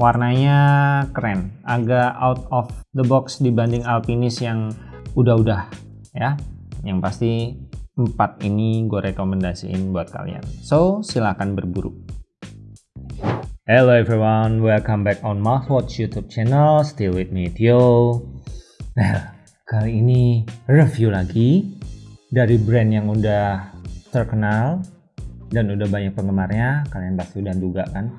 warnanya keren agak out of the box dibanding Alpinis yang udah-udah ya yang pasti empat ini gue rekomendasiin buat kalian so silahkan berburu Hello everyone, welcome back on Mouthwatch YouTube channel. Still with me, Tio. Well, kali ini review lagi dari brand yang udah terkenal dan udah banyak penggemarnya. Kalian pasti udah duga kan?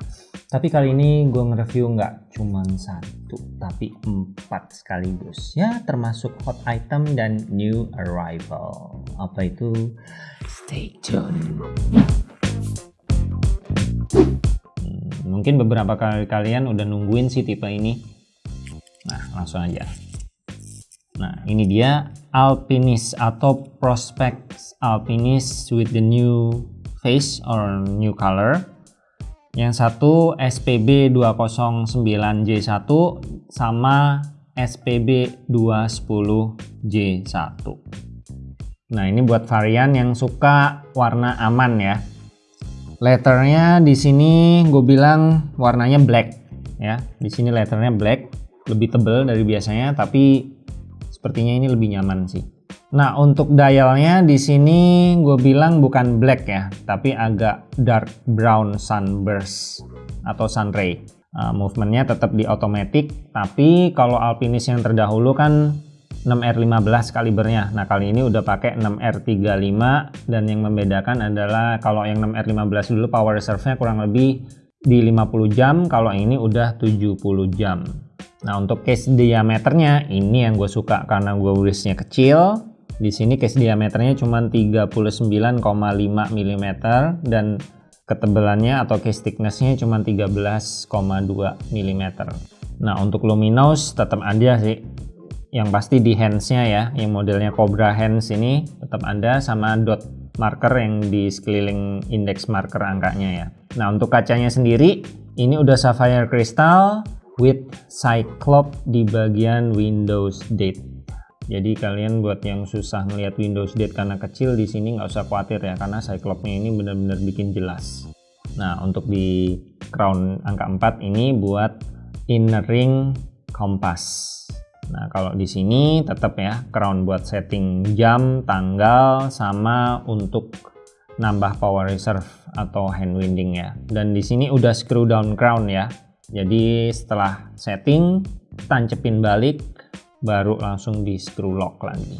Tapi kali ini gue nge-review nggak cuma satu, tapi empat sekaligus. Ya, termasuk hot item dan new arrival. Apa itu? Stay tuned. mungkin beberapa kali kalian udah nungguin sih tipe ini nah langsung aja nah ini dia Alpinis atau Prospect Alpinis with the new face or new color yang satu SPB 209J1 sama SPB 210J1 nah ini buat varian yang suka warna aman ya. Letternya di sini gue bilang warnanya black ya. Di sini letternya black lebih tebal dari biasanya tapi sepertinya ini lebih nyaman sih nah untuk dialnya di sini gue bilang bukan black ya tapi agak dark brown sunburst atau sunray uh, movementnya tetap di automatic tapi kalau alpinis yang terdahulu kan 6R15 kalibernya. Nah kali ini udah pakai 6R35 dan yang membedakan adalah kalau yang 6R15 dulu power reserve-nya kurang lebih di 50 jam, kalau ini udah 70 jam. Nah untuk case diameternya ini yang gue suka karena gue wristnya kecil. Di sini case diameternya cuma 39,5 mm dan ketebalannya atau case thicknessnya cuma 13,2 mm. Nah untuk luminous tetap ada sih. Yang pasti di handsnya ya yang modelnya Cobra hands ini tetap ada sama dot marker yang di sekeliling index marker angkanya ya. Nah untuk kacanya sendiri ini udah sapphire crystal with cyclop di bagian Windows date jadi kalian buat yang susah melihat Windows date karena kecil di sini nggak usah khawatir ya karena cyclopnya ini benar-benar bikin jelas nah untuk di crown angka 4 ini buat inner ring kompas Nah, kalau di sini tetap ya crown buat setting jam, tanggal, sama untuk nambah power reserve atau hand winding ya. Dan di sini udah screw down crown ya. Jadi setelah setting, tancepin balik, baru langsung di screw lock lagi.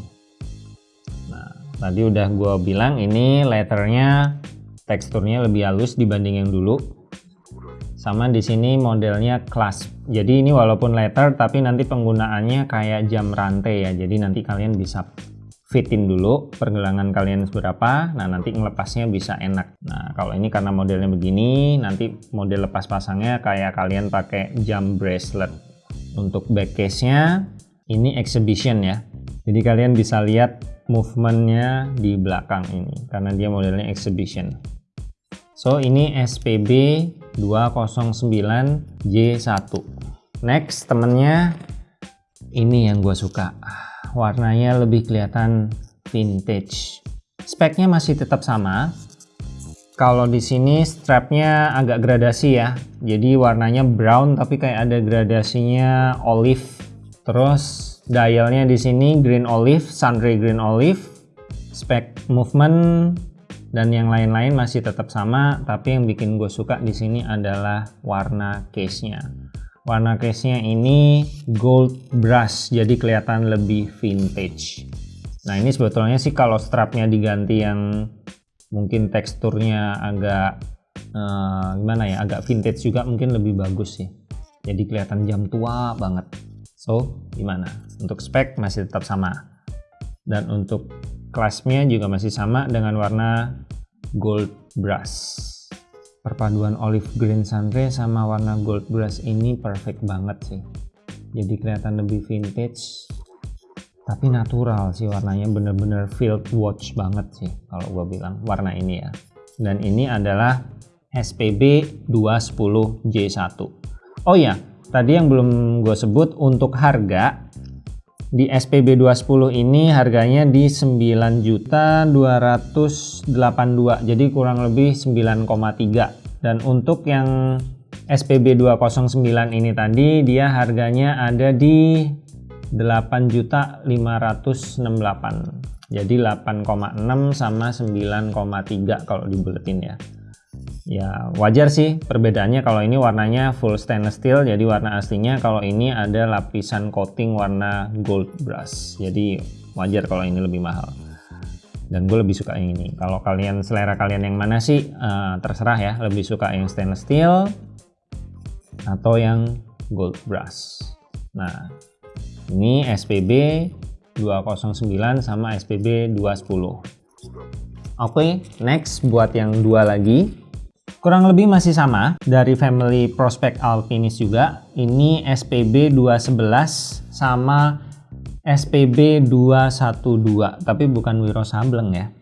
Nah, tadi udah gue bilang ini letternya teksturnya lebih halus dibanding yang dulu. Sama di sini modelnya clasp jadi ini walaupun letter tapi nanti penggunaannya kayak jam rantai ya. Jadi nanti kalian bisa fitin dulu pergelangan kalian seberapa. Nah nanti ngelepasnya bisa enak. Nah kalau ini karena modelnya begini nanti model lepas pasangnya kayak kalian pakai jam bracelet. Untuk back case nya ini exhibition ya. Jadi kalian bisa lihat movementnya di belakang ini karena dia modelnya exhibition. So ini SPB 209J1 next temennya ini yang gue suka. Warnanya lebih kelihatan vintage. Speknya masih tetap sama. Kalau di sini strapnya agak gradasi ya. Jadi warnanya brown tapi kayak ada gradasinya olive terus dialnya di sini green olive sunray green olive spek movement dan yang lain-lain masih tetap sama tapi yang bikin gue suka di sini adalah warna case-nya. Warna case-nya ini gold brush jadi kelihatan lebih vintage. Nah ini sebetulnya sih kalau strapnya diganti yang mungkin teksturnya agak uh, gimana ya agak vintage juga mungkin lebih bagus sih. Jadi kelihatan jam tua banget so gimana untuk spek masih tetap sama dan untuk Kelasnya juga masih sama dengan warna gold brush. Perpaduan olive green sunray sama warna gold brush ini perfect banget sih. Jadi kelihatan lebih vintage, tapi natural sih warnanya bener-bener field watch banget sih kalau gue bilang warna ini ya. Dan ini adalah SPB 210J1. Oh ya, tadi yang belum gue sebut untuk harga di SPB 210 ini harganya di 9.282 jadi kurang lebih 9,3 dan untuk yang SPB 209 ini tadi dia harganya ada di 8.568 jadi 8,6 sama 9,3 kalau dibuletin ya ya wajar sih perbedaannya kalau ini warnanya full stainless steel jadi warna aslinya kalau ini ada lapisan coating warna gold brush. Jadi wajar kalau ini lebih mahal. Dan gue lebih suka yang ini. Kalau kalian selera kalian yang mana sih? Uh, terserah ya lebih suka yang stainless steel atau yang gold brush. Nah ini SPB 209 sama SPB 210 oke okay, next buat yang dua lagi kurang lebih masih sama dari family Prospect Alpinis juga ini SPB 211 sama SPB 212 tapi bukan Wiro Sableng ya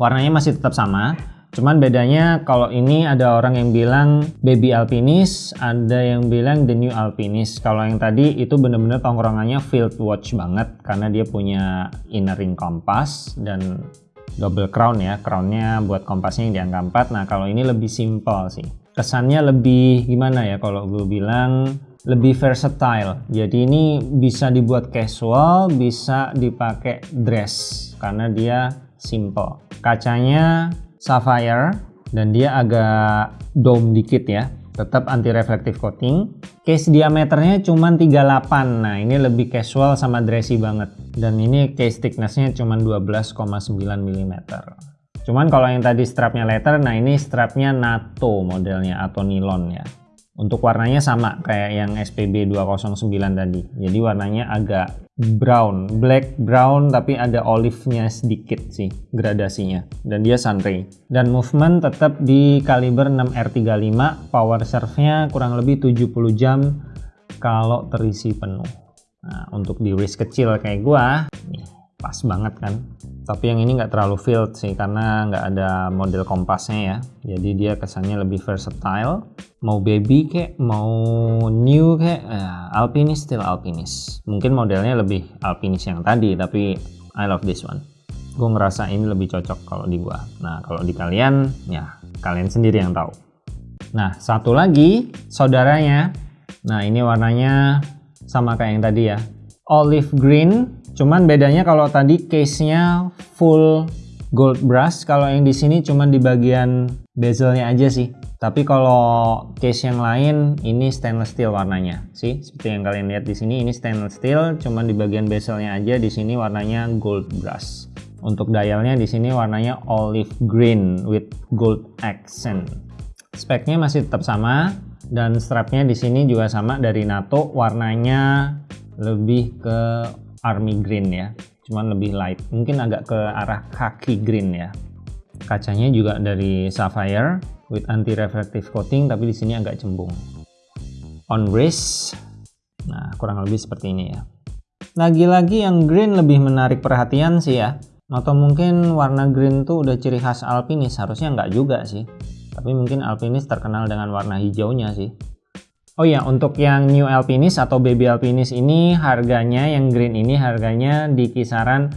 warnanya masih tetap sama Cuman bedanya kalau ini ada orang yang bilang baby alpinis, ada yang bilang the new alpinis. Kalau yang tadi itu bener-bener tongkrongannya field watch banget karena dia punya inner ring kompas dan double crown ya. Crownnya buat kompasnya yang diangkat 4. Nah kalau ini lebih simple sih. Kesannya lebih gimana ya kalau gue bilang lebih versatile. Jadi ini bisa dibuat casual, bisa dipakai dress karena dia simple. Kacanya sapphire dan dia agak dome dikit ya tetap anti reflective coating case diameternya cuma 38 nah ini lebih casual sama dressy banget. Dan ini case thicknessnya cuma 12,9 mm cuman kalau yang tadi strapnya leather nah ini strapnya NATO modelnya atau nilon ya untuk warnanya sama kayak yang SPB 209 tadi. Jadi warnanya agak brown, black brown tapi ada olive-nya sedikit sih gradasinya. Dan dia sunray. Dan movement tetap di kaliber 6R35 power serve-nya kurang lebih 70 jam kalau terisi penuh. Nah untuk di wrist kecil kayak gua nih pas banget kan tapi yang ini nggak terlalu filled sih karena nggak ada model kompasnya ya. Jadi dia kesannya lebih versatile. Mau baby kayak mau new kayak eh, alpinis still alpinis mungkin modelnya lebih alpinis yang tadi tapi I love this one. Gue ngerasa ini lebih cocok kalau di gua. Nah kalau di kalian ya kalian sendiri yang tahu. Nah satu lagi saudaranya. Nah ini warnanya sama kayak yang tadi ya. Olive green Cuman bedanya kalau tadi case-nya full gold brush, kalau yang di sini cuman di bagian bezelnya aja sih. Tapi kalau case yang lain ini stainless steel warnanya, sih seperti yang kalian lihat di sini ini stainless steel, cuman di bagian bezelnya aja di sini warnanya gold brush. Untuk dialnya di sini warnanya olive green with gold accent. Speknya masih tetap sama dan strapnya di sini juga sama dari NATO, warnanya lebih ke army green ya. Cuman lebih light. Mungkin agak ke arah kaki green ya. Kacanya juga dari sapphire with anti reflective coating tapi di sini agak cembung. On wrist. Nah kurang lebih seperti ini ya. Lagi-lagi yang green lebih menarik perhatian sih ya. Atau mungkin warna green tuh udah ciri khas alpinis. Harusnya nggak juga sih. Tapi mungkin alpinis terkenal dengan warna hijaunya sih Oh ya, untuk yang New Alpinis atau Baby Alpinis ini harganya yang green ini harganya di kisaran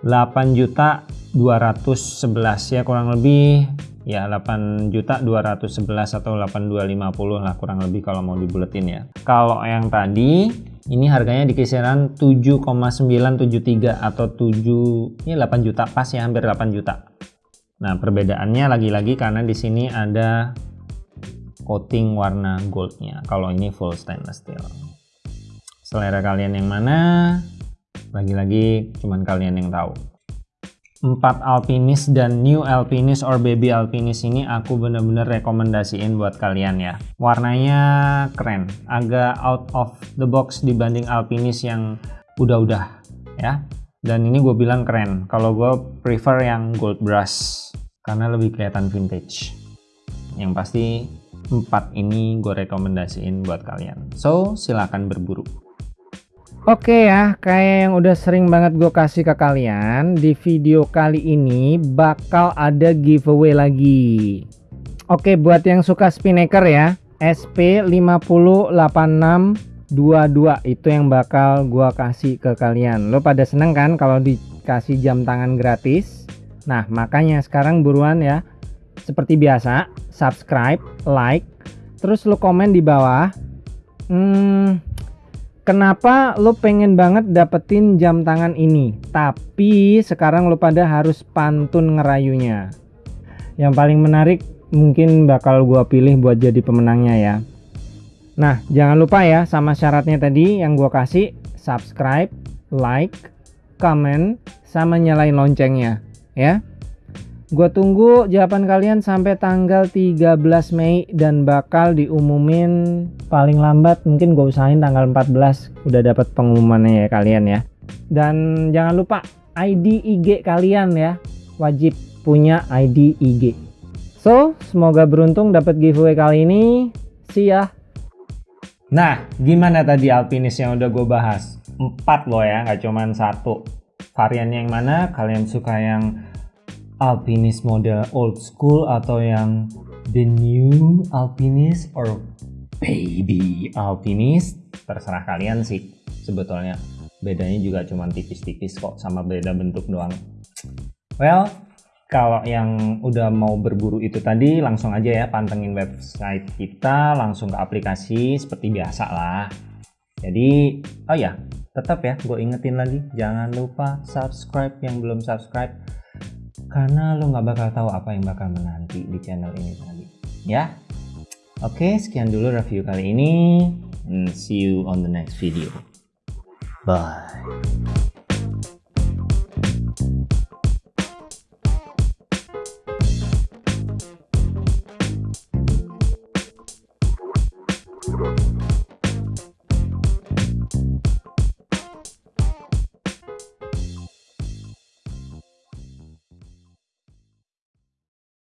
8 juta 211 ya kurang lebih ya 8 juta 211 atau 8250 lah kurang lebih kalau mau dibuletin ya. Kalau yang tadi ini harganya di kisaran 7,973 atau 7 ini 8 juta pas ya hampir 8 juta. Nah, perbedaannya lagi-lagi karena di sini ada coating warna goldnya. Kalau ini full stainless steel. Selera kalian yang mana? Lagi-lagi cuman kalian yang tahu. 4 Alpinis dan New Alpinis or Baby Alpinis ini aku bener-bener rekomendasiin buat kalian ya. Warnanya keren. Agak out of the box dibanding Alpinis yang udah-udah ya. Dan ini gue bilang keren. Kalau gue prefer yang gold brush karena lebih kelihatan vintage. Yang pasti empat ini gue rekomendasiin buat kalian. So silahkan berburu. Oke ya, kayak yang udah sering banget gue kasih ke kalian Di video kali ini bakal ada giveaway lagi. Oke, buat yang suka spinnaker ya SP508622 itu yang bakal gue kasih ke kalian. Lo pada seneng kan kalau dikasih jam tangan gratis? Nah makanya sekarang buruan ya seperti biasa, subscribe, like, terus lu komen di bawah hmm, kenapa lu pengen banget dapetin jam tangan ini? Tapi sekarang lu pada harus pantun ngerayunya. Yang paling menarik mungkin bakal gua pilih buat jadi pemenangnya ya. Nah jangan lupa ya sama syaratnya tadi yang gua kasih subscribe like comment sama nyalain loncengnya ya Gue tunggu jawaban kalian sampai tanggal 13 Mei dan bakal diumumin paling lambat mungkin gue usahain tanggal 14 udah dapat pengumumannya ya kalian ya. Dan jangan lupa ID IG kalian ya. Wajib punya ID IG. So, semoga beruntung dapat giveaway kali ini. See ya. Nah, gimana tadi alpinis yang udah gue bahas? Empat loh ya, nggak cuman satu. Variannya yang mana? Kalian suka yang alpinis model old school atau yang the new alpinis or baby alpinis terserah kalian sih. Sebetulnya bedanya juga cuma tipis-tipis kok sama beda bentuk doang. Well kalau yang udah mau berburu itu tadi langsung aja ya pantengin website kita langsung ke aplikasi seperti biasa lah. Jadi oh ya tetap ya gue ingetin lagi jangan lupa subscribe yang belum subscribe karena lo nggak bakal tahu apa yang bakal menanti di channel ini tadi. Ya? Oke sekian dulu review kali ini and see you on the next video. Bye